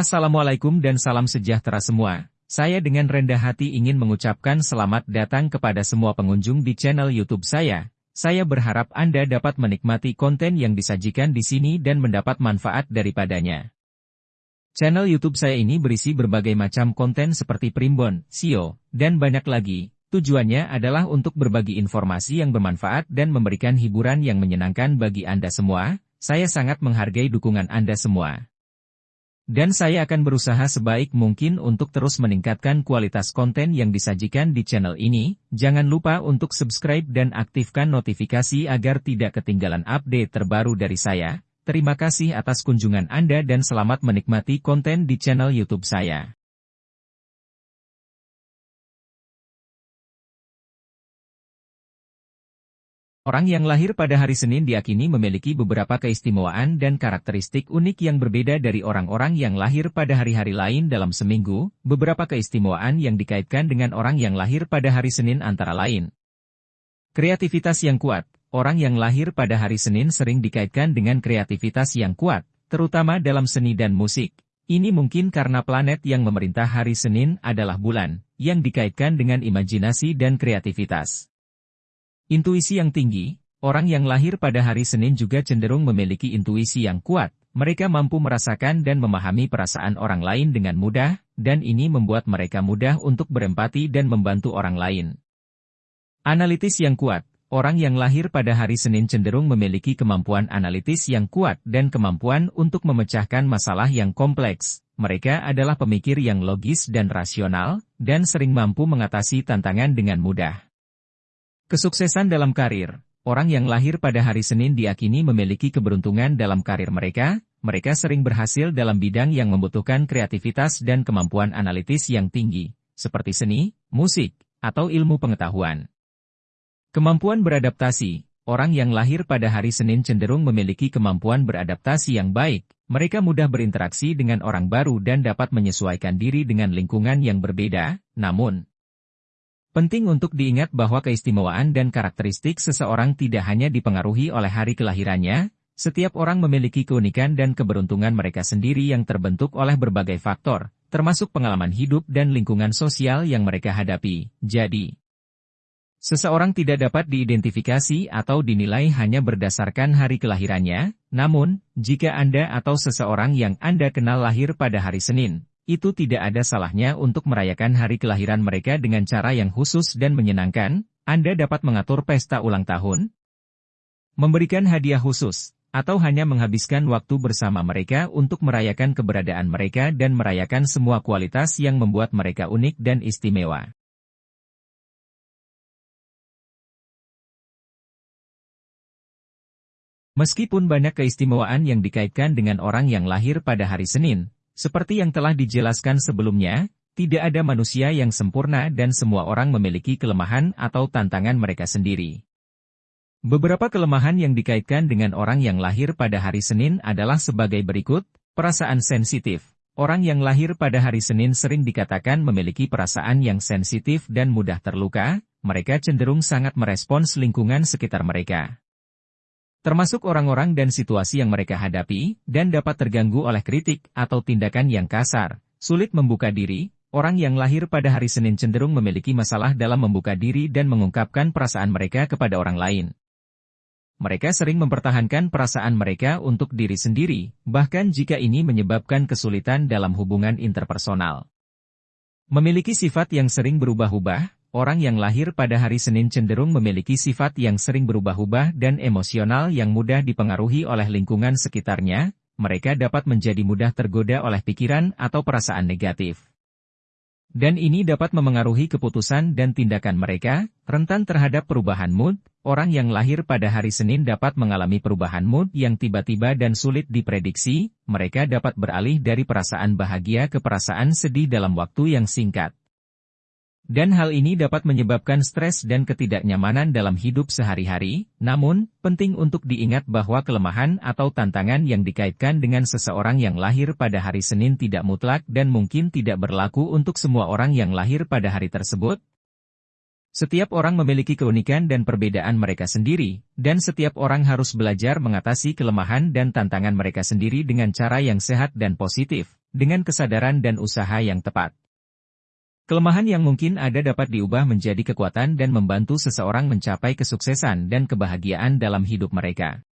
Assalamualaikum dan salam sejahtera semua. Saya dengan rendah hati ingin mengucapkan selamat datang kepada semua pengunjung di channel YouTube saya. Saya berharap Anda dapat menikmati konten yang disajikan di sini dan mendapat manfaat daripadanya. Channel YouTube saya ini berisi berbagai macam konten seperti primbon, SEO, dan banyak lagi. Tujuannya adalah untuk berbagi informasi yang bermanfaat dan memberikan hiburan yang menyenangkan bagi Anda semua. Saya sangat menghargai dukungan Anda semua. Dan saya akan berusaha sebaik mungkin untuk terus meningkatkan kualitas konten yang disajikan di channel ini. Jangan lupa untuk subscribe dan aktifkan notifikasi agar tidak ketinggalan update terbaru dari saya. Terima kasih atas kunjungan Anda dan selamat menikmati konten di channel YouTube saya. Orang yang lahir pada hari Senin diakini memiliki beberapa keistimewaan dan karakteristik unik yang berbeda dari orang-orang yang lahir pada hari-hari lain dalam seminggu. Beberapa keistimewaan yang dikaitkan dengan orang yang lahir pada hari Senin antara lain. Kreativitas yang kuat. Orang yang lahir pada hari Senin sering dikaitkan dengan kreativitas yang kuat, terutama dalam seni dan musik. Ini mungkin karena planet yang memerintah hari Senin adalah bulan, yang dikaitkan dengan imajinasi dan kreativitas. Intuisi yang tinggi, orang yang lahir pada hari Senin juga cenderung memiliki intuisi yang kuat. Mereka mampu merasakan dan memahami perasaan orang lain dengan mudah, dan ini membuat mereka mudah untuk berempati dan membantu orang lain. Analitis yang kuat Orang yang lahir pada hari Senin cenderung memiliki kemampuan analitis yang kuat dan kemampuan untuk memecahkan masalah yang kompleks. Mereka adalah pemikir yang logis dan rasional, dan sering mampu mengatasi tantangan dengan mudah. Kesuksesan dalam karir. Orang yang lahir pada hari Senin diakini memiliki keberuntungan dalam karir mereka, mereka sering berhasil dalam bidang yang membutuhkan kreativitas dan kemampuan analitis yang tinggi, seperti seni, musik, atau ilmu pengetahuan. Kemampuan beradaptasi. Orang yang lahir pada hari Senin cenderung memiliki kemampuan beradaptasi yang baik, mereka mudah berinteraksi dengan orang baru dan dapat menyesuaikan diri dengan lingkungan yang berbeda, namun, Penting untuk diingat bahwa keistimewaan dan karakteristik seseorang tidak hanya dipengaruhi oleh hari kelahirannya, setiap orang memiliki keunikan dan keberuntungan mereka sendiri yang terbentuk oleh berbagai faktor, termasuk pengalaman hidup dan lingkungan sosial yang mereka hadapi. Jadi, seseorang tidak dapat diidentifikasi atau dinilai hanya berdasarkan hari kelahirannya, namun, jika Anda atau seseorang yang Anda kenal lahir pada hari Senin, itu tidak ada salahnya untuk merayakan hari kelahiran mereka dengan cara yang khusus dan menyenangkan, Anda dapat mengatur pesta ulang tahun, memberikan hadiah khusus, atau hanya menghabiskan waktu bersama mereka untuk merayakan keberadaan mereka dan merayakan semua kualitas yang membuat mereka unik dan istimewa. Meskipun banyak keistimewaan yang dikaitkan dengan orang yang lahir pada hari Senin, seperti yang telah dijelaskan sebelumnya, tidak ada manusia yang sempurna dan semua orang memiliki kelemahan atau tantangan mereka sendiri. Beberapa kelemahan yang dikaitkan dengan orang yang lahir pada hari Senin adalah sebagai berikut, perasaan sensitif. Orang yang lahir pada hari Senin sering dikatakan memiliki perasaan yang sensitif dan mudah terluka, mereka cenderung sangat merespons lingkungan sekitar mereka termasuk orang-orang dan situasi yang mereka hadapi, dan dapat terganggu oleh kritik atau tindakan yang kasar. Sulit membuka diri, orang yang lahir pada hari Senin cenderung memiliki masalah dalam membuka diri dan mengungkapkan perasaan mereka kepada orang lain. Mereka sering mempertahankan perasaan mereka untuk diri sendiri, bahkan jika ini menyebabkan kesulitan dalam hubungan interpersonal. Memiliki sifat yang sering berubah-ubah, Orang yang lahir pada hari Senin cenderung memiliki sifat yang sering berubah-ubah dan emosional yang mudah dipengaruhi oleh lingkungan sekitarnya, mereka dapat menjadi mudah tergoda oleh pikiran atau perasaan negatif. Dan ini dapat memengaruhi keputusan dan tindakan mereka, rentan terhadap perubahan mood, orang yang lahir pada hari Senin dapat mengalami perubahan mood yang tiba-tiba dan sulit diprediksi, mereka dapat beralih dari perasaan bahagia ke perasaan sedih dalam waktu yang singkat. Dan hal ini dapat menyebabkan stres dan ketidaknyamanan dalam hidup sehari-hari, namun, penting untuk diingat bahwa kelemahan atau tantangan yang dikaitkan dengan seseorang yang lahir pada hari Senin tidak mutlak dan mungkin tidak berlaku untuk semua orang yang lahir pada hari tersebut. Setiap orang memiliki keunikan dan perbedaan mereka sendiri, dan setiap orang harus belajar mengatasi kelemahan dan tantangan mereka sendiri dengan cara yang sehat dan positif. dengan kesadaran dan usaha yang tepat. Kelemahan yang mungkin ada dapat diubah menjadi kekuatan dan membantu seseorang mencapai kesuksesan dan kebahagiaan dalam hidup mereka.